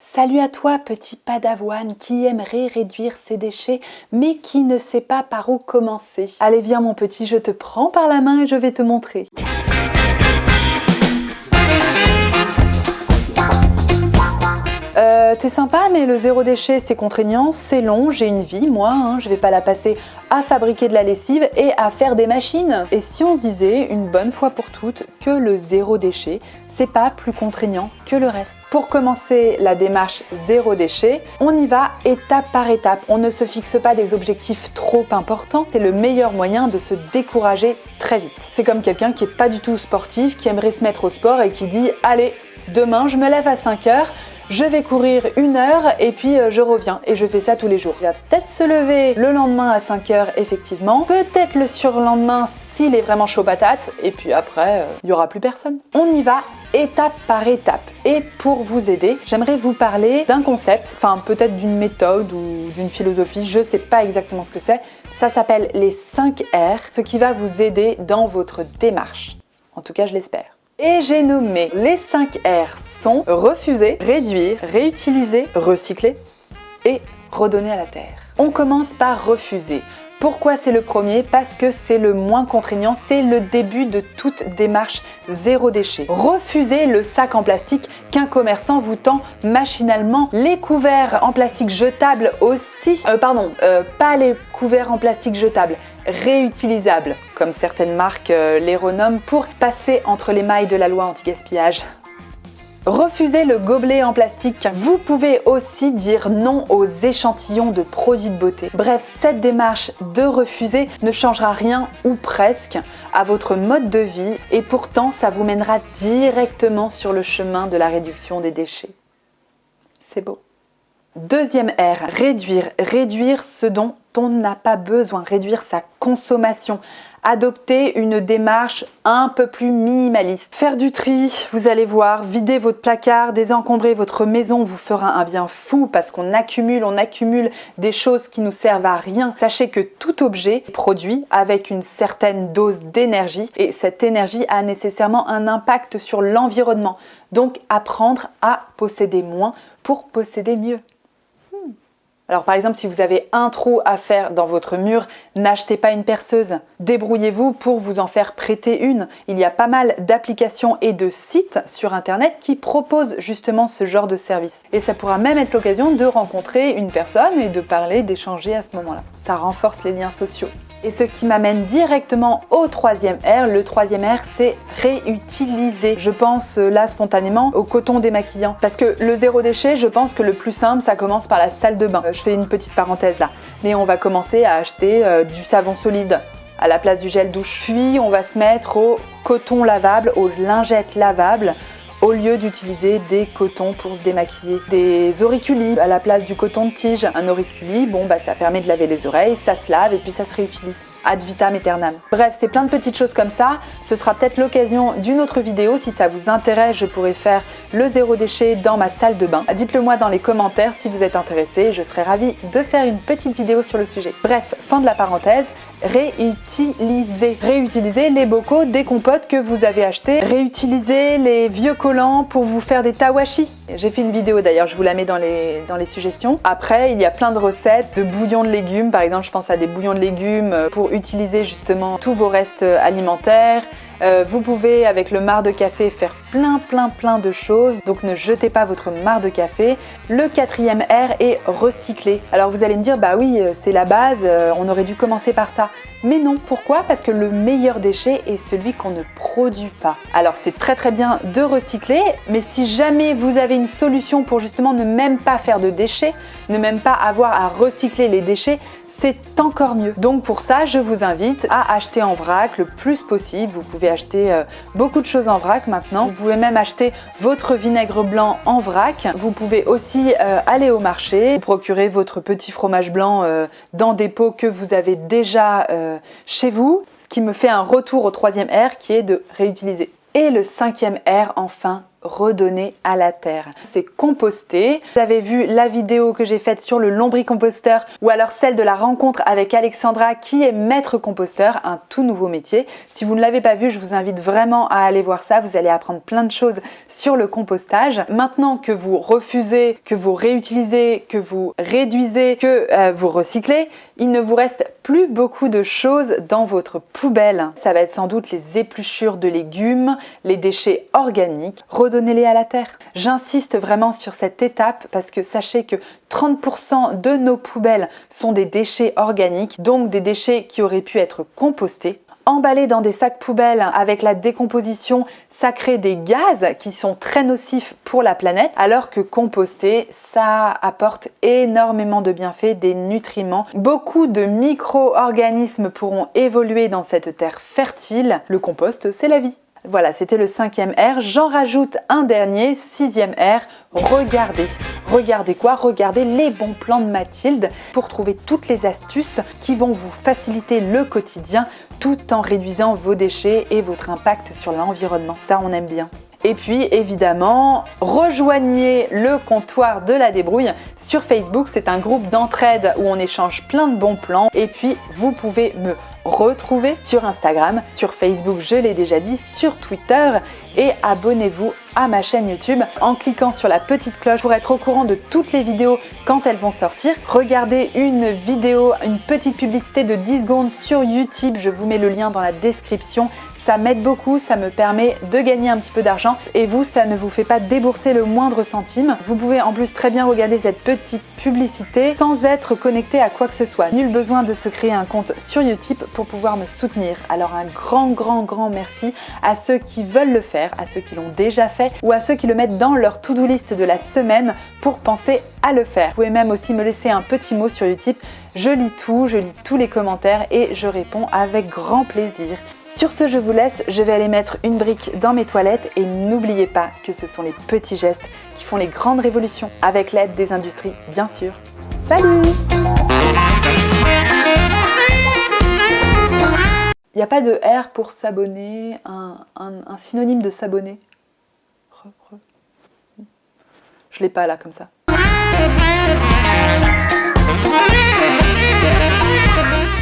Salut à toi petit padawan qui aimerait réduire ses déchets mais qui ne sait pas par où commencer. Allez viens mon petit, je te prends par la main et je vais te montrer. Euh, t'es sympa, mais le zéro déchet, c'est contraignant, c'est long, j'ai une vie, moi, hein, je vais pas la passer à fabriquer de la lessive et à faire des machines. Et si on se disait, une bonne fois pour toutes, que le zéro déchet, c'est pas plus contraignant que le reste. Pour commencer la démarche zéro déchet, on y va étape par étape. On ne se fixe pas des objectifs trop importants, c'est le meilleur moyen de se décourager très vite. C'est comme quelqu'un qui est pas du tout sportif, qui aimerait se mettre au sport et qui dit « Allez, demain je me lève à 5 heures, je vais courir une heure et puis euh, je reviens et je fais ça tous les jours. Il va peut-être se lever le lendemain à 5 heures effectivement, peut-être le surlendemain s'il est vraiment chaud patate et puis après euh, il n'y aura plus personne. On y va étape par étape et pour vous aider j'aimerais vous parler d'un concept, enfin peut-être d'une méthode ou d'une philosophie, je sais pas exactement ce que c'est. Ça s'appelle les 5 R, ce qui va vous aider dans votre démarche. En tout cas je l'espère. Et j'ai nommé les 5 R sont refuser, réduire, réutiliser, recycler et redonner à la terre. On commence par refuser. Pourquoi c'est le premier? Parce que c'est le moins contraignant, c'est le début de toute démarche zéro déchet. Refusez le sac en plastique qu'un commerçant vous tend machinalement. Les couverts en plastique jetables aussi, euh, pardon, euh, pas les couverts en plastique jetables, réutilisables, comme certaines marques euh, les renomment, pour passer entre les mailles de la loi anti-gaspillage. Refusez le gobelet en plastique. Vous pouvez aussi dire non aux échantillons de produits de beauté. Bref, cette démarche de refuser ne changera rien ou presque à votre mode de vie et pourtant ça vous mènera directement sur le chemin de la réduction des déchets. C'est beau. Deuxième R, réduire. Réduire ce dont on n'a pas besoin, réduire sa consommation, adopter une démarche un peu plus minimaliste. Faire du tri, vous allez voir, vider votre placard, désencombrer votre maison vous fera un bien fou parce qu'on accumule, on accumule des choses qui nous servent à rien. Sachez que tout objet produit avec une certaine dose d'énergie et cette énergie a nécessairement un impact sur l'environnement. Donc apprendre à posséder moins pour posséder mieux. Alors par exemple, si vous avez un trou à faire dans votre mur, n'achetez pas une perceuse. Débrouillez-vous pour vous en faire prêter une. Il y a pas mal d'applications et de sites sur internet qui proposent justement ce genre de service. Et ça pourra même être l'occasion de rencontrer une personne et de parler, d'échanger à ce moment-là. Ça renforce les liens sociaux. Et ce qui m'amène directement au troisième R. Le troisième R, c'est réutiliser. Je pense euh, là spontanément au coton démaquillant. Parce que le zéro déchet, je pense que le plus simple, ça commence par la salle de bain. Euh, je fais une petite parenthèse là. Mais on va commencer à acheter euh, du savon solide à la place du gel douche. Puis on va se mettre au coton lavable, aux lingettes lavables au lieu d'utiliser des cotons pour se démaquiller. Des auriculis à la place du coton de tige. Un auriculi, bon bah ça permet de laver les oreilles, ça se lave et puis ça se réutilise ad vitam aeternam. Bref, c'est plein de petites choses comme ça. Ce sera peut-être l'occasion d'une autre vidéo. Si ça vous intéresse, je pourrais faire le zéro déchet dans ma salle de bain. Dites-le moi dans les commentaires si vous êtes intéressé. Je serais ravie de faire une petite vidéo sur le sujet. Bref, fin de la parenthèse réutiliser. Réutiliser les bocaux des compotes que vous avez achetés. Réutiliser les vieux collants pour vous faire des tawashi. J'ai fait une vidéo d'ailleurs, je vous la mets dans les, dans les suggestions. Après, il y a plein de recettes de bouillons de légumes. Par exemple, je pense à des bouillons de légumes pour utiliser justement tous vos restes alimentaires. Euh, vous pouvez avec le marc de café faire plein plein plein de choses, donc ne jetez pas votre marc de café. Le quatrième R est recycler. Alors vous allez me dire, bah oui, euh, c'est la base, euh, on aurait dû commencer par ça. Mais non, pourquoi? Parce que le meilleur déchet est celui qu'on ne produit pas. Alors c'est très très bien de recycler, mais si jamais vous avez une solution pour justement ne même pas faire de déchets, ne même pas avoir à recycler les déchets, c'est encore mieux. Donc pour ça, je vous invite à acheter en vrac le plus possible. Vous pouvez acheter euh, beaucoup de choses en vrac maintenant. Vous pouvez même acheter votre vinaigre blanc en vrac. Vous pouvez aussi euh, aller au marché, procurer votre petit fromage blanc euh, dans des pots que vous avez déjà chez vous. Ce qui me fait un retour au troisième R qui est de réutiliser. Et le cinquième R, enfin, redonner à la terre. C'est composter. Vous avez vu la vidéo que j'ai faite sur le lombricomposteur ou alors celle de la rencontre avec Alexandra qui est maître composteur, un tout nouveau métier. Si vous ne l'avez pas vu, je vous invite vraiment à aller voir ça. Vous allez apprendre plein de choses sur le compostage. Maintenant que vous refusez, que vous réutilisez, que vous réduisez, que euh, vous recyclez, il ne vous reste plus beaucoup de choses dans votre poubelle. Ça va être sans doute les épluchures de légumes, les déchets organiques. Redonnez-les à la terre. J'insiste vraiment sur cette étape parce que sachez que 30% de nos poubelles sont des déchets organiques, donc des déchets qui auraient pu être compostés emballés dans des sacs poubelles avec la décomposition, ça crée des gaz qui sont très nocifs pour la planète, alors que composter, ça apporte énormément de bienfaits, des nutriments. Beaucoup de micro-organismes pourront évoluer dans cette terre fertile. Le compost, c'est la vie. Voilà, c'était le cinquième R. J'en rajoute un dernier, sixième R, regardez. Regardez quoi? Regardez les bons plans de Mathilde pour trouver toutes les astuces qui vont vous faciliter le quotidien tout en réduisant vos déchets et votre impact sur l'environnement. Ça, on aime bien. Et puis évidemment, rejoignez le comptoir de la débrouille sur Facebook. C'est un groupe d'entraide où on échange plein de bons plans. Et puis, vous pouvez me retrouver sur Instagram, sur Facebook, je l'ai déjà dit, sur Twitter et abonnez-vous à ma chaîne YouTube en cliquant sur la petite cloche pour être au courant de toutes les vidéos quand elles vont sortir. Regardez une vidéo, une petite publicité de 10 secondes sur YouTube, je vous mets le lien dans la description. Ça m'aide beaucoup, ça me permet de gagner un petit peu d'argent et vous, ça ne vous fait pas débourser le moindre centime. Vous pouvez en plus très bien regarder cette petite publicité sans être connecté à quoi que ce soit. Nul besoin de se créer un compte sur Utip pour pouvoir me soutenir. Alors un grand, grand, grand merci à ceux qui veulent le faire, à ceux qui l'ont déjà fait ou à ceux qui le mettent dans leur to-do list de la semaine pour penser à le faire. Vous pouvez même aussi me laisser un petit mot sur Utip. Je lis tout, je lis tous les commentaires et je réponds avec grand plaisir. Sur ce, je vous laisse, je vais aller mettre une brique dans mes toilettes et n'oubliez pas que ce sont les petits gestes qui font les grandes révolutions, avec l'aide des industries, bien sûr. Salut Il n'y a pas de R pour s'abonner, un, synonyme de s'abonner? Je l'ai pas là, comme ça. Thank you.